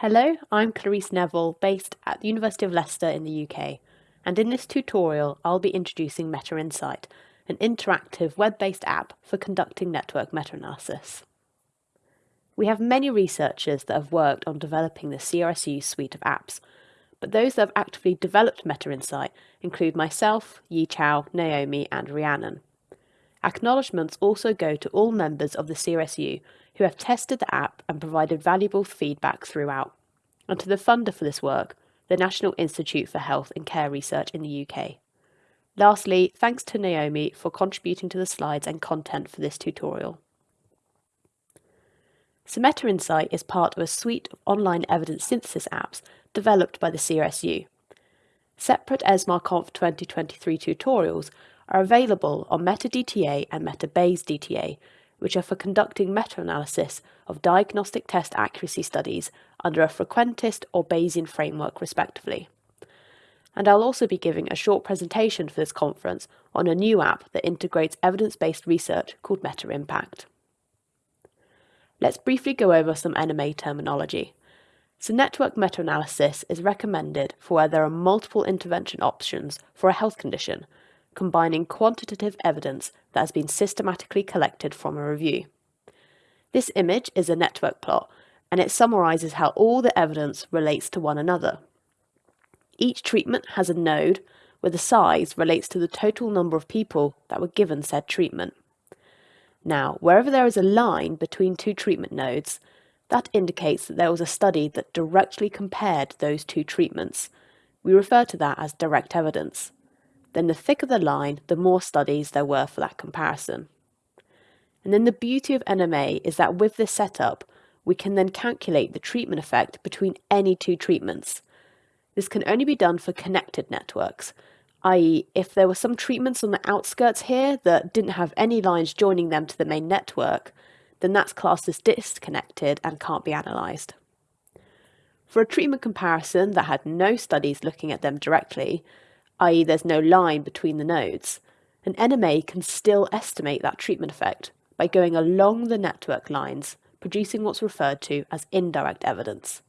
Hello, I'm Clareece Nevill, based at the University of Leicester in the UK, and in this tutorial I'll be introducing MetaInsight, an interactive web-based app for conducting network meta-analysis. We have many researchers that have worked on developing the CRSU suite of apps, but those that have actively developed MetaInsight include myself, Yiqiao, Naomi and Rhiannon. Acknowledgements also go to all members of the CRSU who have tested the app and provided valuable feedback throughout, and to the funder for this work, the National Institute for Health and Care Research in the UK. Lastly, thanks to Naomi for contributing to the slides and content for this tutorial. So MetaInsight is part of a suite of online evidence synthesis apps developed by the CRSU. Separate ESMAR-Conf 2023 tutorials are available on MetaDTA and MetaBayesDTA, which are for conducting meta-analysis of diagnostic test accuracy studies under a frequentist or Bayesian framework respectively. And I'll also be giving a short presentation for this conference on a new app that integrates evidence-based research called MetaImpact. Let's briefly go over some NMA terminology. So network meta-analysis is recommended for where there are multiple intervention options for a health condition, combining quantitative evidence that has been systematically collected from a review. This image is a network plot, and it summarises how all the evidence relates to one another. Each treatment has a node where the size relates to the total number of people that were given said treatment. Now, wherever there is a line between two treatment nodes, that indicates that there was a study that directly compared those two treatments. We refer to that as direct evidence then the thicker the line, the more studies there were for that comparison. And then the beauty of NMA is that with this setup, we can then calculate the treatment effect between any two treatments. This can only be done for connected networks, i.e. if there were some treatments on the outskirts here that didn't have any lines joining them to the main network, then that's classed as disconnected and can't be analysed. For a treatment comparison that had no studies looking at them directly, i.e. there's no line between the nodes, an NMA can still estimate that treatment effect by going along the network lines, producing what's referred to as indirect evidence.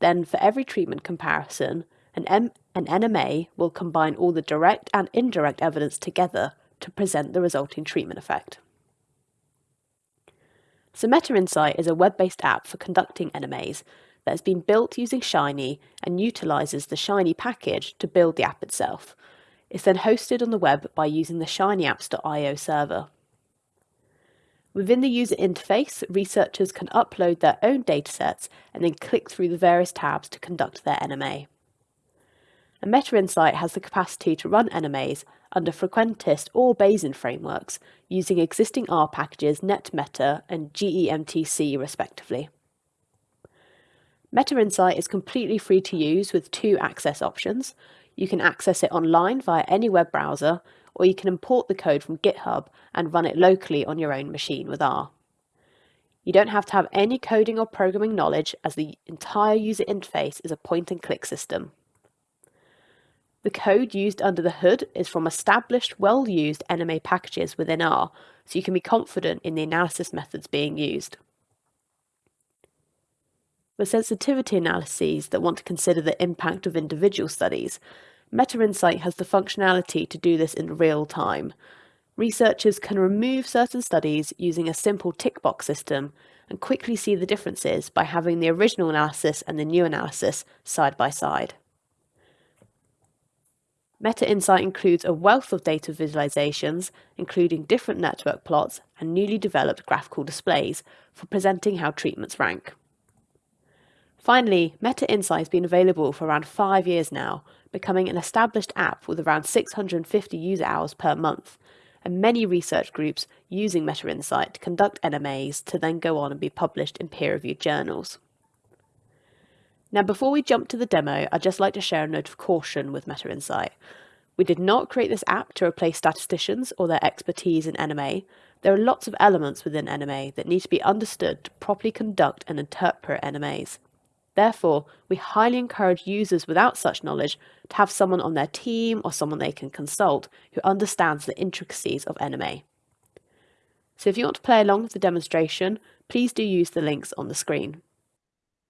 Then for every treatment comparison, an, M an NMA will combine all the direct and indirect evidence together to present the resulting treatment effect. So MetaInsight is a web-based app for conducting NMAs that has been built using Shiny and utilises the Shiny package to build the app itself. It's then hosted on the web by using the shinyapps.io server. Within the user interface, researchers can upload their own datasets and then click through the various tabs to conduct their NMA. And MetaInsight has the capacity to run NMAs under frequentist or Bayesian frameworks using existing R packages NetMeta and GEMTC respectively. MetaInsight is completely free to use with two access options. You can access it online via any web browser, or you can import the code from GitHub and run it locally on your own machine with R. You don't have to have any coding or programming knowledge as the entire user interface is a point-and-click system. The code used under the hood is from established, well-used NMA packages within R, so you can be confident in the analysis methods being used. For sensitivity analyses that want to consider the impact of individual studies, MetaInsight has the functionality to do this in real time. Researchers can remove certain studies using a simple tick box system and quickly see the differences by having the original analysis and the new analysis side by side. MetaInsight includes a wealth of data visualizations, including different network plots and newly developed graphical displays for presenting how treatments rank. Finally, MetaInsight has been available for around five years now, becoming an established app with around 650 user hours per month, and many research groups using MetaInsight to conduct NMAs to then go on and be published in peer-reviewed journals. Now, before we jump to the demo, I'd just like to share a note of caution with MetaInsight. We did not create this app to replace statisticians or their expertise in NMA. There are lots of elements within NMA that need to be understood to properly conduct and interpret NMAs. Therefore, we highly encourage users without such knowledge to have someone on their team or someone they can consult who understands the intricacies of NMA. So if you want to play along with the demonstration, please do use the links on the screen.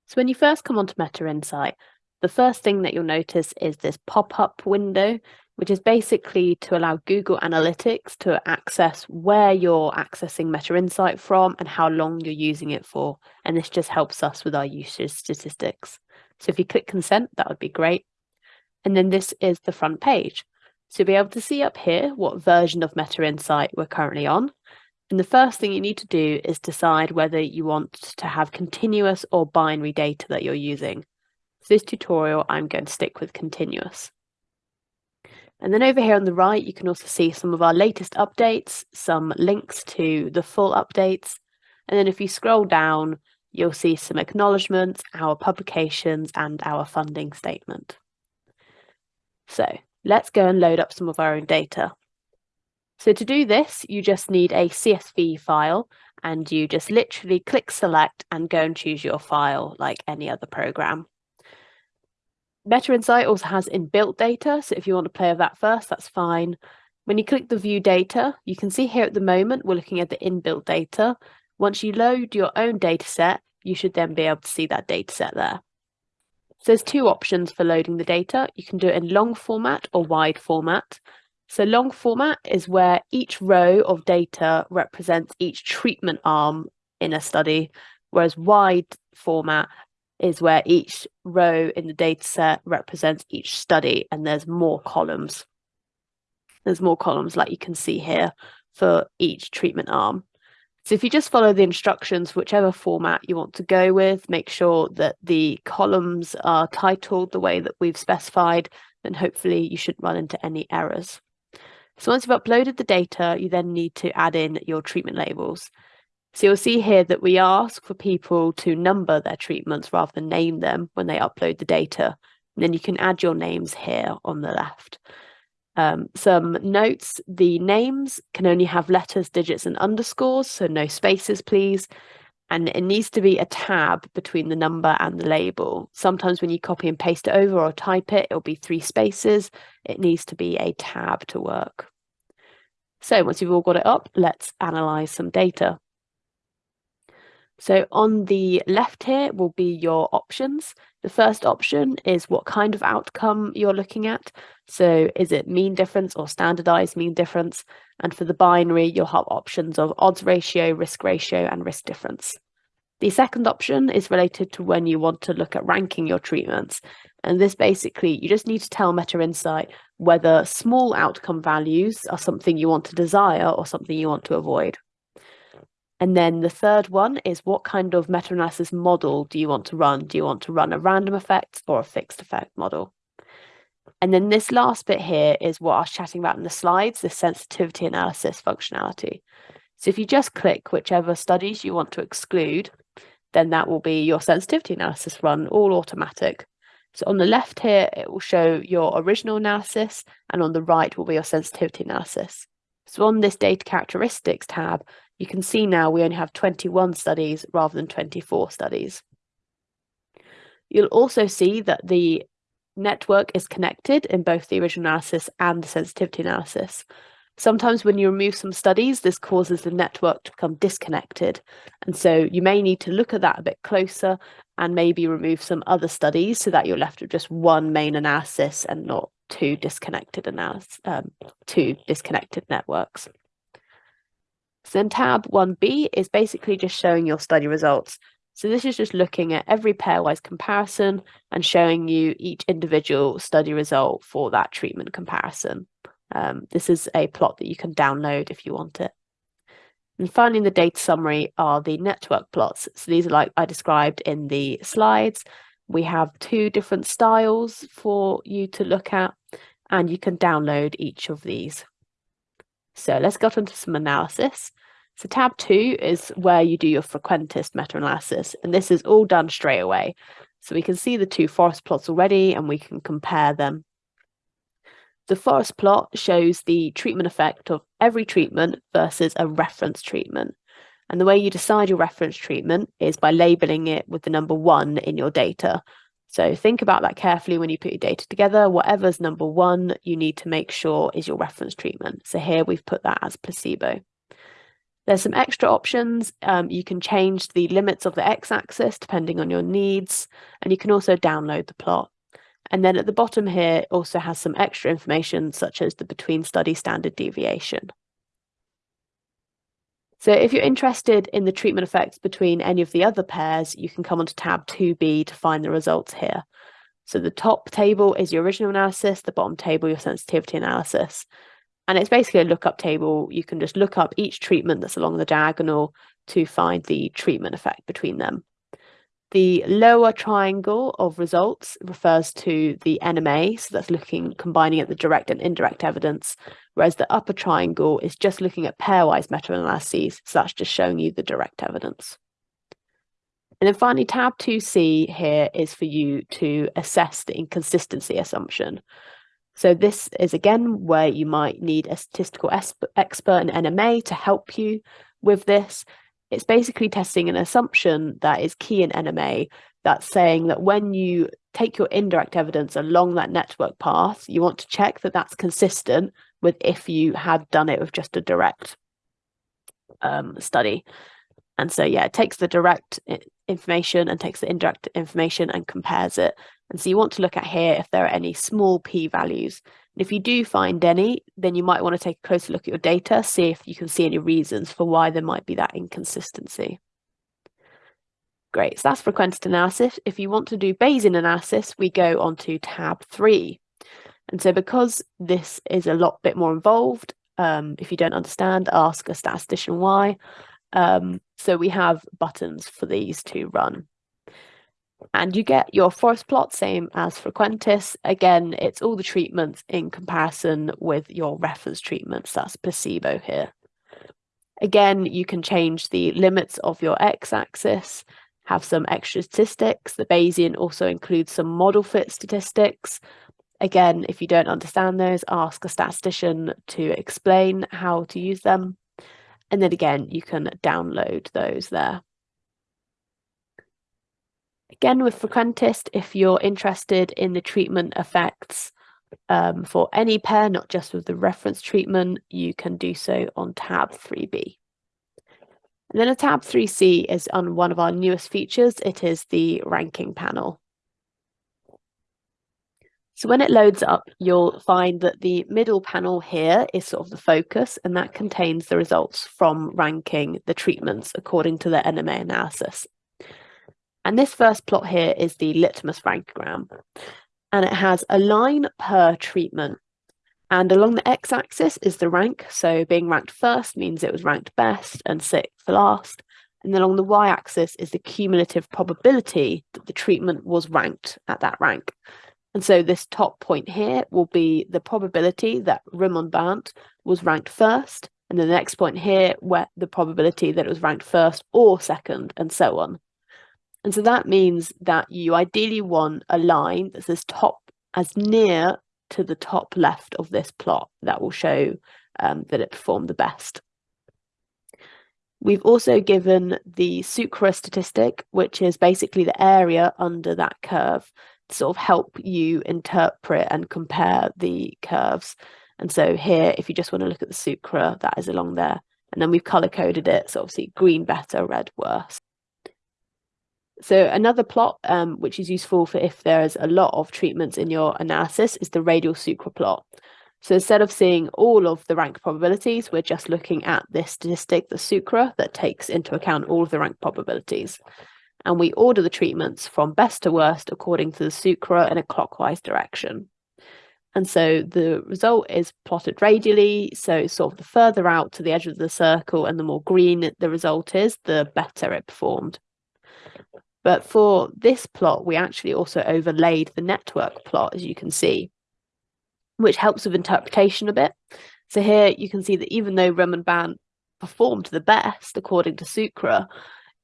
So when you first come onto Meta Insight, the first thing that you'll notice is this pop-up window, which is basically to allow Google Analytics to access where you're accessing Meta Insight from and how long you're using it for. And this just helps us with our usage statistics. So if you click consent, that would be great. And then this is the front page. So you'll be able to see up here what version of Meta Insight we're currently on. And the first thing you need to do is decide whether you want to have continuous or binary data that you're using. For this tutorial, I'm going to stick with continuous. And then over here on the right, you can also see some of our latest updates, some links to the full updates. And then if you scroll down, you'll see some acknowledgements, our publications, and our funding statement. So let's go and load up some of our own data. So to do this, you just need a CSV file and you just literally click select and go and choose your file like any other program. Meta Insight also has inbuilt data, so if you want to play with that first, that's fine. When you click the view data, you can see here at the moment, we're looking at the inbuilt data. Once you load your own data set, you should then be able to see that data set there. So there's two options for loading the data. You can do it in long format or wide format. So long format is where each row of data represents each treatment arm in a study, whereas wide format is where each row in the data set represents each study and there's more columns. There's more columns like you can see here for each treatment arm. So if you just follow the instructions, whichever format you want to go with, make sure that the columns are titled the way that we've specified, then hopefully you shouldn't run into any errors. So once you've uploaded the data, you then need to add in your treatment labels. So you'll see here that we ask for people to number their treatments rather than name them when they upload the data. And then you can add your names here on the left. Um, some notes, the names can only have letters, digits and underscores, so no spaces please. And it needs to be a tab between the number and the label. Sometimes when you copy and paste it over or type it, it'll be three spaces. It needs to be a tab to work. So once you've all got it up, let's analyze some data. So on the left here will be your options. The first option is what kind of outcome you're looking at. So is it mean difference or standardized mean difference? And for the binary, you'll have options of odds ratio, risk ratio, and risk difference. The second option is related to when you want to look at ranking your treatments. And this basically, you just need to tell Meta Insight whether small outcome values are something you want to desire or something you want to avoid. And then the third one is what kind of meta-analysis model do you want to run? Do you want to run a random effect or a fixed effect model? And then this last bit here is what I was chatting about in the slides, the sensitivity analysis functionality. So if you just click whichever studies you want to exclude, then that will be your sensitivity analysis run, all automatic. So on the left here, it will show your original analysis, and on the right will be your sensitivity analysis. So on this data characteristics tab, you can see now we only have 21 studies rather than 24 studies. You'll also see that the network is connected in both the original analysis and the sensitivity analysis. Sometimes when you remove some studies, this causes the network to become disconnected. And so you may need to look at that a bit closer and maybe remove some other studies so that you're left with just one main analysis and not two disconnected analysis, um, two disconnected networks. So then tab 1b is basically just showing your study results. So this is just looking at every pairwise comparison and showing you each individual study result for that treatment comparison. Um, this is a plot that you can download if you want it. And finally, in the data summary are the network plots. So these are like I described in the slides. We have two different styles for you to look at, and you can download each of these. So let's get into some analysis. So tab two is where you do your frequentist meta-analysis, and this is all done straight away. So we can see the two forest plots already, and we can compare them. The forest plot shows the treatment effect of every treatment versus a reference treatment. And the way you decide your reference treatment is by labeling it with the number one in your data. So think about that carefully when you put your data together. Whatever's number one, you need to make sure is your reference treatment. So here we've put that as placebo. There's some extra options. Um, you can change the limits of the x-axis depending on your needs, and you can also download the plot. And then at the bottom here also has some extra information such as the between study standard deviation. So if you're interested in the treatment effects between any of the other pairs, you can come onto tab 2b to find the results here. So the top table is your original analysis, the bottom table your sensitivity analysis. And it's basically a lookup table. You can just look up each treatment that's along the diagonal to find the treatment effect between them. The lower triangle of results refers to the NMA, so that's looking combining at the direct and indirect evidence, whereas the upper triangle is just looking at pairwise meta-analyses, so that's just showing you the direct evidence. And then finally, tab 2c here is for you to assess the inconsistency assumption. So this is again where you might need a statistical expert in NMA to help you with this. It's basically testing an assumption that is key in NMA that's saying that when you take your indirect evidence along that network path, you want to check that that's consistent with if you had done it with just a direct um, study. And so, yeah, it takes the direct information and takes the indirect information and compares it. And so you want to look at here if there are any small p values. And if you do find any, then you might want to take a closer look at your data, see if you can see any reasons for why there might be that inconsistency. Great, so that's frequentist analysis. If you want to do Bayesian analysis, we go on to tab three. And so because this is a lot bit more involved, um, if you don't understand, ask a statistician why. Um, so we have buttons for these to run. And you get your forest plot, same as Frequentist. Again, it's all the treatments in comparison with your reference treatments, that's placebo here. Again, you can change the limits of your x-axis, have some extra statistics. The Bayesian also includes some model fit statistics. Again, if you don't understand those, ask a statistician to explain how to use them. And then again, you can download those there. Again, with Frequentist, if you're interested in the treatment effects um, for any pair, not just with the reference treatment, you can do so on tab 3b. And then a tab 3c is on one of our newest features. It is the ranking panel. So when it loads up, you'll find that the middle panel here is sort of the focus, and that contains the results from ranking the treatments according to the NMA analysis. And this first plot here is the litmus rankogram, and it has a line per treatment. And along the x-axis is the rank, so being ranked first means it was ranked best and sixth last. And then along the y-axis is the cumulative probability that the treatment was ranked at that rank. And so this top point here will be the probability that Rimonabant was ranked first, and then the next point here where the probability that it was ranked first or second, and so on. And so that means that you ideally want a line that's as top as near to the top left of this plot that will show um, that it performed the best. We've also given the SUCRA statistic, which is basically the area under that curve to sort of help you interpret and compare the curves. And so here, if you just want to look at the sucra, that is along there. And then we've color coded it. So obviously green better, red worse. So another plot, um, which is useful for if there is a lot of treatments in your analysis, is the radial sucra plot. So instead of seeing all of the rank probabilities, we're just looking at this statistic, the sucra, that takes into account all of the rank probabilities and we order the treatments from best to worst according to the sucra in a clockwise direction. And so the result is plotted radially. So sort of the further out to the edge of the circle and the more green the result is, the better it performed. But for this plot, we actually also overlaid the network plot, as you can see, which helps with interpretation a bit. So here you can see that even though Rimonabant performed the best according to Sucra,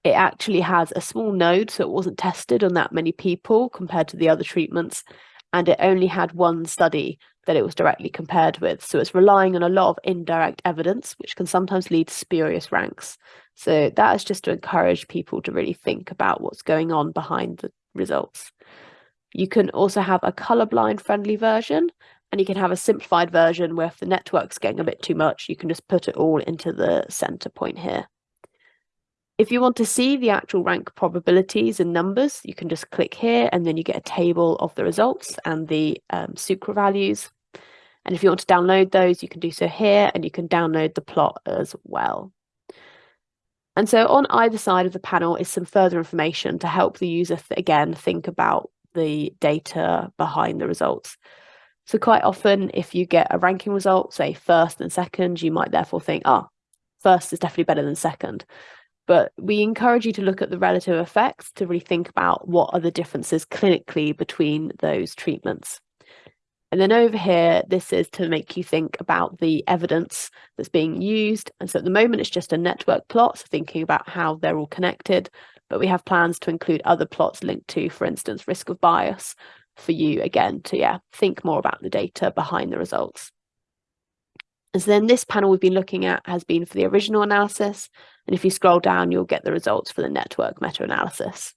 it actually has a small node, so it wasn't tested on that many people compared to the other treatments, and it only had one study that it was directly compared with. So it's relying on a lot of indirect evidence, which can sometimes lead to spurious ranks. So that is just to encourage people to really think about what's going on behind the results. You can also have a colorblind friendly version, And you can have a simplified version where if the network's getting a bit too much, you can just put it all into the center point here. If you want to see the actual rank probabilities and numbers, you can just click here and then you get a table of the results and the um, sucra values. And if you want to download those, you can do so here and you can download the plot as well. And so on either side of the panel is some further information to help the user, th again, think about the data behind the results. So quite often, if you get a ranking result, say first and second, you might therefore think, ah, oh, first is definitely better than second. But we encourage you to look at the relative effects to really think about what are the differences clinically between those treatments. And then over here, this is to make you think about the evidence that's being used. And so at the moment, it's just a network plot, so thinking about how they're all connected. But we have plans to include other plots linked to, for instance, risk of bias for you, again, to yeah, think more about the data behind the results. And so then this panel we've been looking at has been for the original analysis. And if you scroll down, you'll get the results for the network meta-analysis.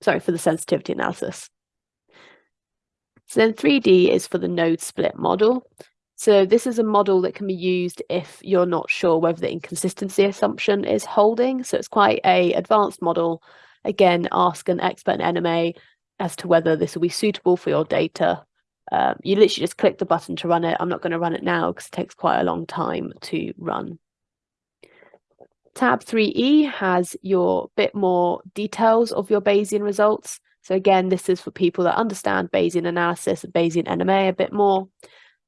Sorry, for the sensitivity analysis. So then 3D is for the node split model. So this is a model that can be used if you're not sure whether the inconsistency assumption is holding. So it's quite a advanced model. Again, ask an expert in NMA as to whether this will be suitable for your data. Um, you literally just click the button to run it. I'm not going to run it now because it takes quite a long time to run. Tab 3E has your bit more details of your Bayesian results. So again, this is for people that understand Bayesian analysis and Bayesian NMA a bit more.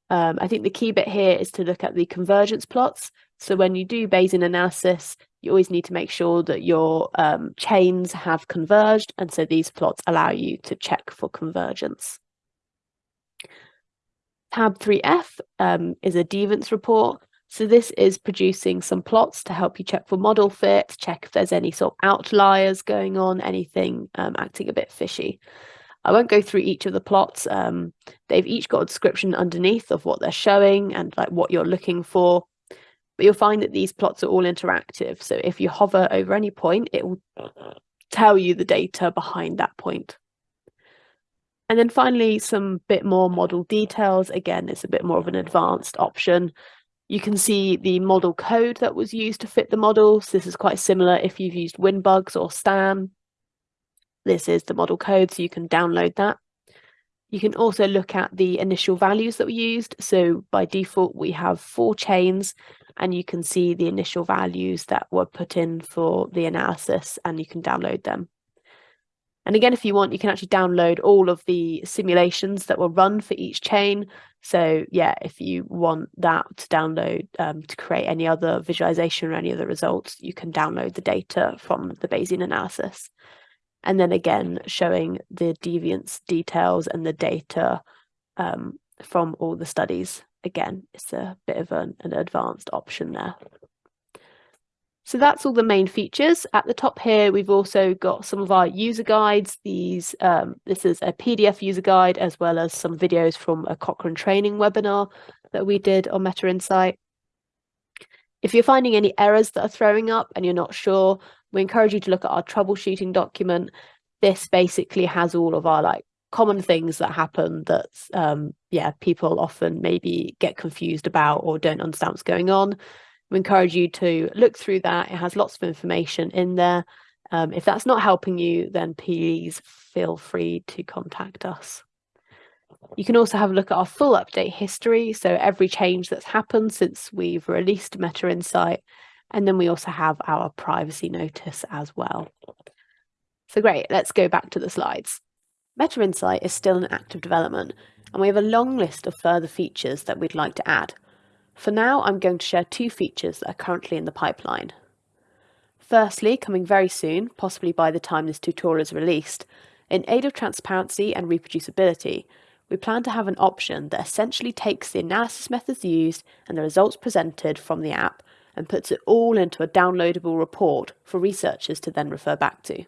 Um, I think the key bit here is to look at the convergence plots. So when you do Bayesian analysis, you always need to make sure that your um, chains have converged. And so these plots allow you to check for convergence. Tab 3F um, is a deviance report. So this is producing some plots to help you check for model fit, check if there's any sort of outliers going on, anything um, acting a bit fishy. I won't go through each of the plots. Um, they've each got a description underneath of what they're showing and like what you're looking for. But you'll find that these plots are all interactive. So if you hover over any point, it will tell you the data behind that point. And then finally, some bit more model details. Again, it's a bit more of an advanced option. You can see the model code that was used to fit the model. So this is quite similar if you've used WinBugs or Stan. This is the model code, so you can download that. You can also look at the initial values that were used. So by default, we have four chains and you can see the initial values that were put in for the analysis and you can download them. And again, if you want, you can actually download all of the simulations that were run for each chain. So yeah, if you want that to download um, to create any other visualization or any other results, you can download the data from the Bayesian analysis. And then again, showing the deviance details and the data um, from all the studies. Again, it's a bit of an, an advanced option there. So that's all the main features. At the top here, we've also got some of our user guides. These, um, this is a PDF user guide, as well as some videos from a Cochrane training webinar that we did on Meta Insight. If you're finding any errors that are throwing up and you're not sure, we encourage you to look at our troubleshooting document. This basically has all of our like common things that happen that um, yeah people often maybe get confused about or don't understand what's going on we encourage you to look through that. It has lots of information in there. Um, if that's not helping you, then please feel free to contact us. You can also have a look at our full update history, so every change that's happened since we've released Meta Insight, and then we also have our privacy notice as well. So great, let's go back to the slides. Meta Insight is still in active development, and we have a long list of further features that we'd like to add. For now, I'm going to share two features that are currently in the pipeline. Firstly, coming very soon, possibly by the time this tutorial is released, in aid of transparency and reproducibility, we plan to have an option that essentially takes the analysis methods used and the results presented from the app and puts it all into a downloadable report for researchers to then refer back to.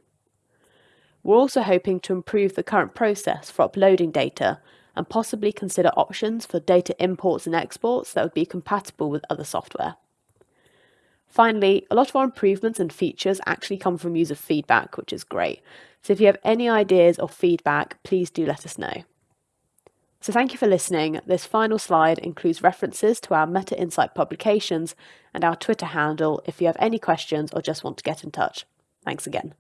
We're also hoping to improve the current process for uploading data and possibly consider options for data imports and exports that would be compatible with other software. Finally, a lot of our improvements and features actually come from user feedback, which is great. So if you have any ideas or feedback, please do let us know. So thank you for listening. This final slide includes references to our Meta Insight publications and our Twitter handle if you have any questions or just want to get in touch. Thanks again.